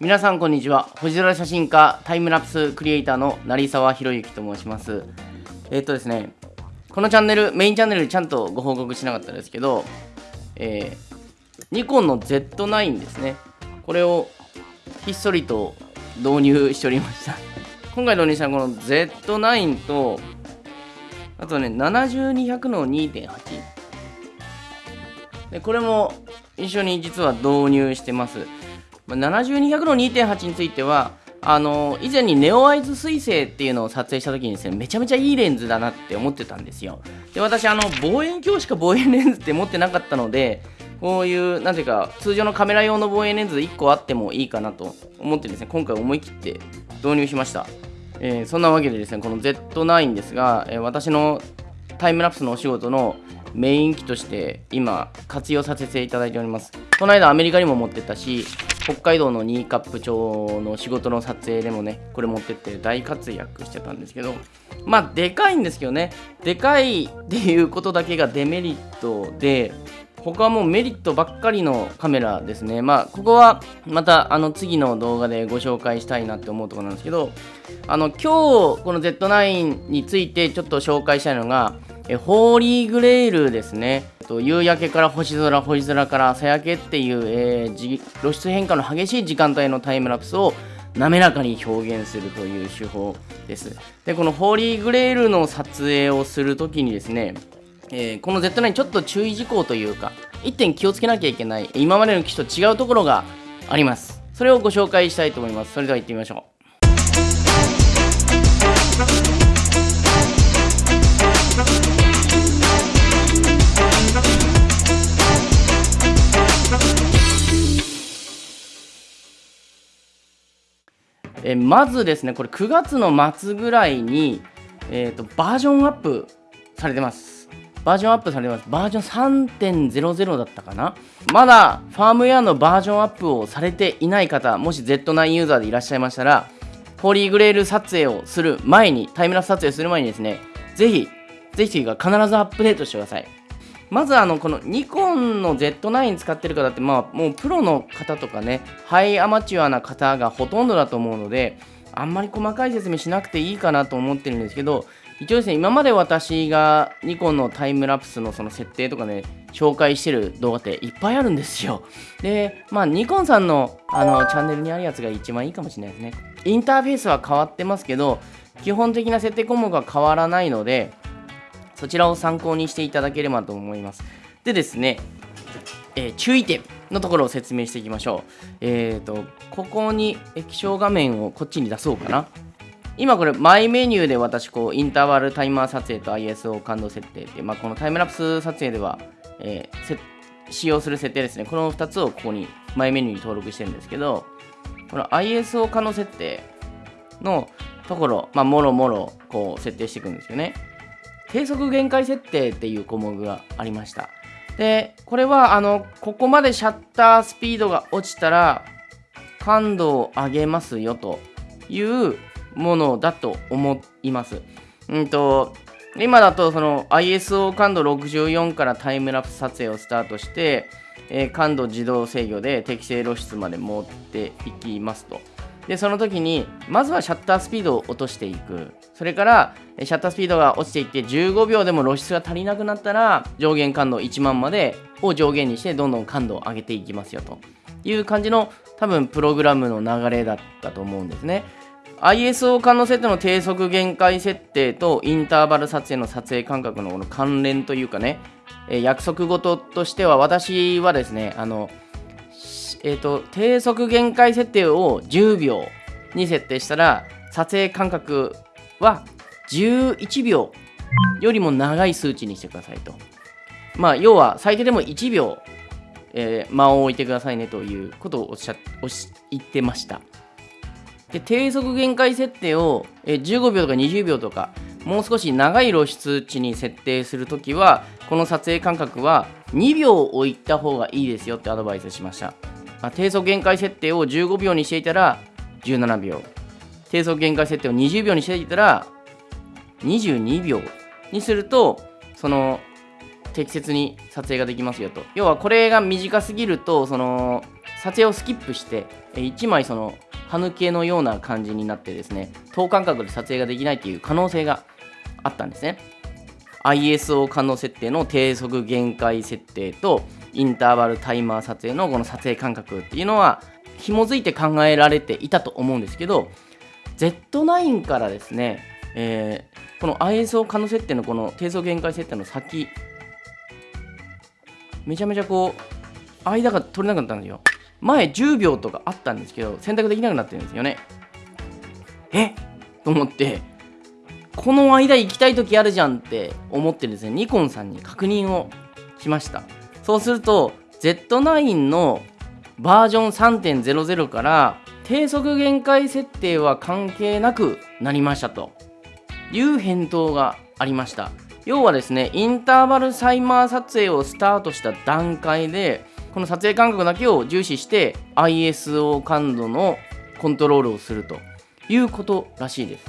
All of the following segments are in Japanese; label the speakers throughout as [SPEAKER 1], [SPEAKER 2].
[SPEAKER 1] 皆さんこんにちは。星空写真家タイムラプスクリエイターの成沢宏之と申します。えーっとですねこのチャンネルメインチャンネルでちゃんとご報告しなかったですけどえーニコンの Z9 ですね。これをひっそりと導入しておりました。今回導入したこの Z9 とあとね7200の2.8でこれも一緒に実は導入してます。ま7200の2.8についてはあの以前にネオアイズ彗星っていうのを撮影した時にですねめちゃめちゃいいレンズだなって思ってたんですよ。で私あの望遠鏡しか望遠レンズって持ってなかったのでこういうなんていうか通常のカメラ用の望遠レンズ1個あってもいいかなと思ってですね今回思い切って導入しました、えーそんなわけでですねこの Z9 ですが、えー私のタイムラプスのお仕事のメイン機として今活用させていただいております。この間アメリカにも持ってったし北海道の新カップ町の仕事の撮影でもねこれ持ってって大活躍してたんですけどまあでかいんですけどね。でかい っていうことだけがデメリットで他はもうメリットばっかりのカメラですね。まあここはまたあの次の動画でご紹介したいなって思うところなんですけどあの今日この Z9 についてちょっと紹介したいのがえホーリーグレールですね。と夕焼けから星空星空から朝焼けっていう、えー露出変化の激しい時間帯のタイムラプスを滑らかに表現するという手法です。でこのホーリーグレールの撮影をするときにですねえーこの Z9 ちょっと注意事項というか一点気をつけなきゃいけない今までの機種と違うところがあります。それをご紹介したいと思います。それでは行ってみましょう。えまずですねこれ9月の末ぐらいに、えー、とバージョンアップされてます。バージョンアップされてます。バージョン3.00だったかな。まだファームウェアのバージョンアップをされていない方もし Z9 ユーザーでいらっしゃいましたらホーリーグレール撮影をする前にタイムラプス撮影する前にですねぜひぜひが必ずアップデートしてください。まずあのこのニコンの Z9 使ってる方ってまあもうプロの方とかねハイアマチュアな方がほとんどだと思うのであんまり細かい説明しなくていいかなと思ってるんですけど一応ですね今まで私がニコンのタイムラプスのその設定とかね紹介してる動画っていっぱいあるんですよ。でまあニコンさんのあのチャンネルにあるやつが一番いいかもしれないですね。インターフェースは変わってますけど基本的な設定項目は変わらないのでそちらを参考にしていただければと思います。でですね、えー注意点のところを説明していきましょう。えっ、と、ここに液晶画面をこっちに出そうかな。今これ、マイメニューで私、こう、インターバルタイマー撮影と ISO 感度設定って、まあ、このタイムラプス撮影では、えー使用する設定ですね。この2つをここに、マイメニューに登録してるんですけど、この ISO 可能設定のところ、まあ、もろもろ、こう、設定していくんですよね。低速限界設定っていう項目がありました。でこれはあのここまでシャッタースピードが落ちたら感度を上げますよというものだと思います。うんと今だとその ISO 感度64からタイムラプス撮影をスタートして、えー感度自動制御で適正露出まで持っていきますと。でその時にまずはシャッタースピードを落としていく。それからシャッタースピードが落ちていって15秒でも露出が足りなくなったら上限感度1万までを上限にしてどんどん感度を上げていきますよと。いう感じの多分プログラムの流れだったと思うんですね。ISO 感の設定の低速限界設定とインターバル撮影の撮影間隔のこの関連というかね、え約束事としては私はですねあのえー、と低速限界設定を10秒に設定したら撮影間隔は11秒よりも長い数値にしてくださいと。まあ要は最低でも1秒、えー間を置いてくださいねということをおっしゃおし言ってました。で低速限界設定を、えー15秒とか20秒とかもう少し長い露出値に設定するときはこの撮影間隔は2秒置いた方がいいですよってアドバイスしました、あ低速限界設定を15秒にしていたら17秒。低速限界設定を20秒にしていたら22秒にするとその適切に撮影ができますよと。要はこれが短すぎるとその撮影をスキップして、1枚その歯抜けのような感じになってですね等間隔で撮影ができないっていう可能性があったんですね。ISO 可能設定の低速限界設定とインターバルタイマー撮影のこの撮影間隔っていうのは紐づいて考えられていたと思うんですけど Z9 からですね、えー、この ISO 可能設定のこの低速限界設定の先めちゃめちゃこう間が取れなかったんですよ。前10秒とかあったんですけど選択できなくなってるんですよね。え？と思ってこの間行きたい時あるじゃんって思ってですねニコンさんに確認をしました。そうすると Z9 のバージョン3.00から低速限界設定は関係なくなりましたという返答がありました。要はですねインターバルサイマー撮影をスタートした段階でこの撮影間隔だけを重視して ISO 感度のコントロールをするということらしいです。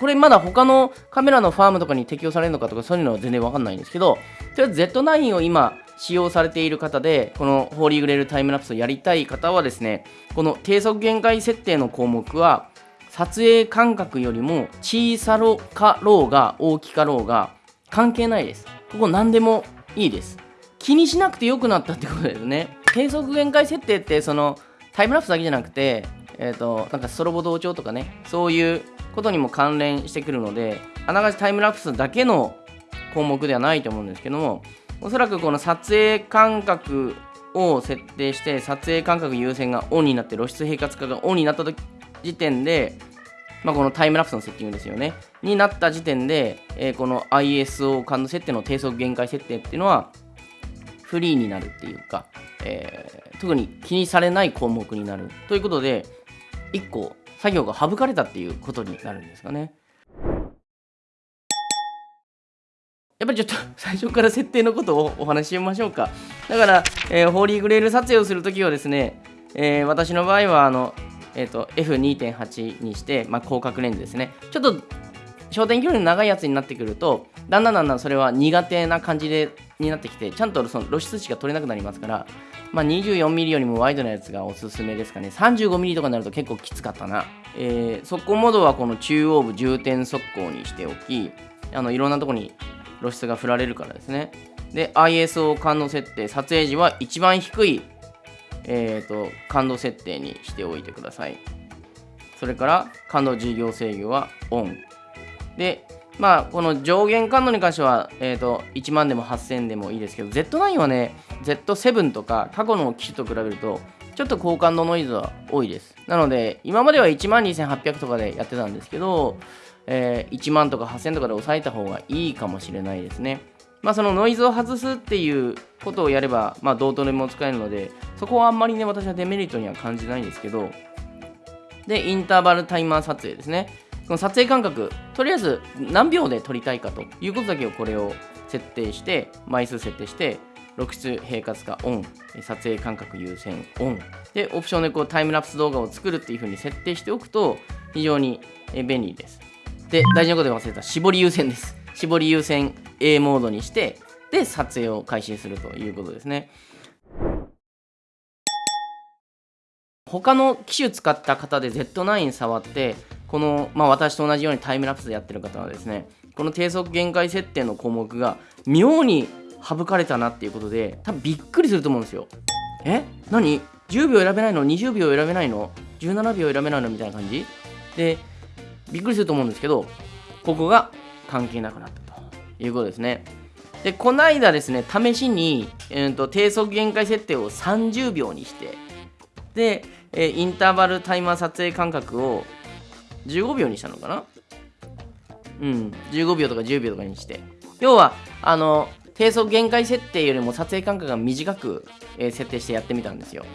[SPEAKER 1] これまだ他のカメラのファームとかに適用されるのかとかそういうのは全然わかんないんですけどとりあえず Z9 を今使用されている方でこのホーリーグレールタイムラプスをやりたい方はですねこの低速限界設定の項目は撮影間隔よりも小さろかろうが大きかろうが関係ないです。ここ何でもいいです。気にしなくてよくなったってことですね。低速限界設定ってそのタイムラプスだけじゃなくてえーと、なんかストロボ同調とかねそういうことにも関連してくるのであながちタイムラプスだけの項目ではないと思うんですけどもおそらくこの撮影間隔を設定して撮影間隔優先がオンになって露出平滑化がオンになった時点で、まあ、このタイムラプスのセッティングですよねになった時点で、えー、この ISO 感度設定の低速限界設定っていうのはフリーになるっていうか、えー、特に気にされない項目になるということで1個作業が省かれたっていうことになるんですかね。やっぱりちょっと最初から設定のことをお話ししましょうか。だから、えー、ホーリーグレール撮影をするときはですね、えー、私の場合はあの、えーと、F2.8 にして、まあ、広角レンズですね。ちょっと焦点距離の長いやつになってくると、だんだんだんだんそれは苦手な感じでになってきて、ちゃんとその露出値が取れなくなりますから、まあ、24mm よりもワイドなやつがおすすめですかね。35mm とかになると結構きつかったな。えー、速攻モードはこの中央部重点速攻にしておき、あのいろんなとこに露出が振られるからですね。で、ISO 感度設定、撮影時は一番低い、えーと、感度設定にしておいてください。それから感度事業制御はオン。で、まあ、この上限感度に関しては、えーと、1万でも8000でもいいですけど、Z9 はね、Z7 とか過去の機種と比べると、ちょっと高感度ノイズは多いです。なので、今までは1万2800とかでやってたんですけど、えー、1万とか8000とかで抑えた方がいいかもしれないですね。まあ、そのノイズを外すっていうことをやれば、まあ、どうとでも使えるので、そこはあんまりね、私はデメリットには感じないんですけど、で、インターバルタイマー撮影ですね。この撮影間隔とりあえず何秒で撮りたいかということだけをこれを設定して枚数設定して露出平滑化オン撮影間隔優先オンでオプションでこうタイムラプス動画を作るっていう風に設定しておくと非常に便利ですで大事なことで忘れた。絞り優先です。絞り優先 A モードにしてで撮影を開始するということですね。他の機種使った方で Z9 触ってこの、まあ、私と同じようにタイムラプスでやってる方はですねこの低速限界設定の項目が妙に省かれたなっていうことで多分びっくりすると思うんですよ。え？何 ?10 秒選べないの ?20 秒選べないの ?17 秒選べないの？みたいな感じ？でびっくりすると思うんですけどここが関係なくなったと。いうことですね。でこの間ですね試しに、えーと、低速限界設定を30秒にしてで、えー、インターバルタイマー撮影間隔を15秒にしたのかな？うん15秒とか10秒とかにして。要はあの低速限界設定よりも撮影間隔が短く、えー、設定してやってみたんですよ。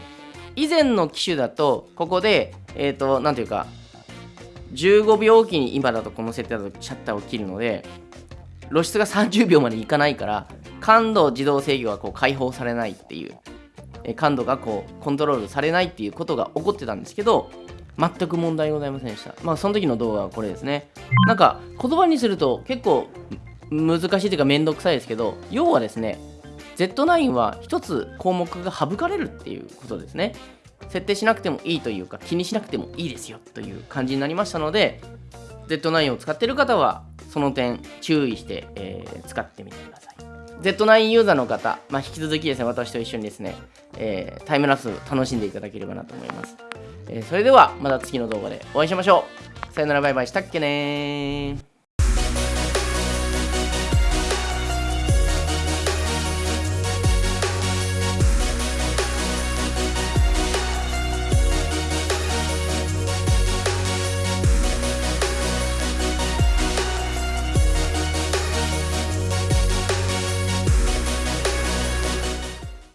[SPEAKER 1] 以前の機種だとここでえっ、ー、と何ていうか15秒おきに今だとこの設定だとシャッターを切るので露出が30秒までいかないから感度自動制御がこう解放されないっていう感度がこうコントロールされないっていうことが起こってたんですけど全く問題ございませんでした。まあ、その時の動画はこれですね。なんか、言葉にすると結構難しいというかめんどくさいですけど、要はですね、Z9 は1つ項目が省かれるっていうことですね。設定しなくてもいいというか気にしなくてもいいですよという感じになりましたので Z9 を使っている方はその点注意して、えー使ってみてください。Z9 ユーザーの方、まあ、引き続きですね私と一緒にですね、えータイムラプス楽しんでいただければなと思います、えーそれではまた次の動画でお会いしましょう。さよならバイバイしたっけねー。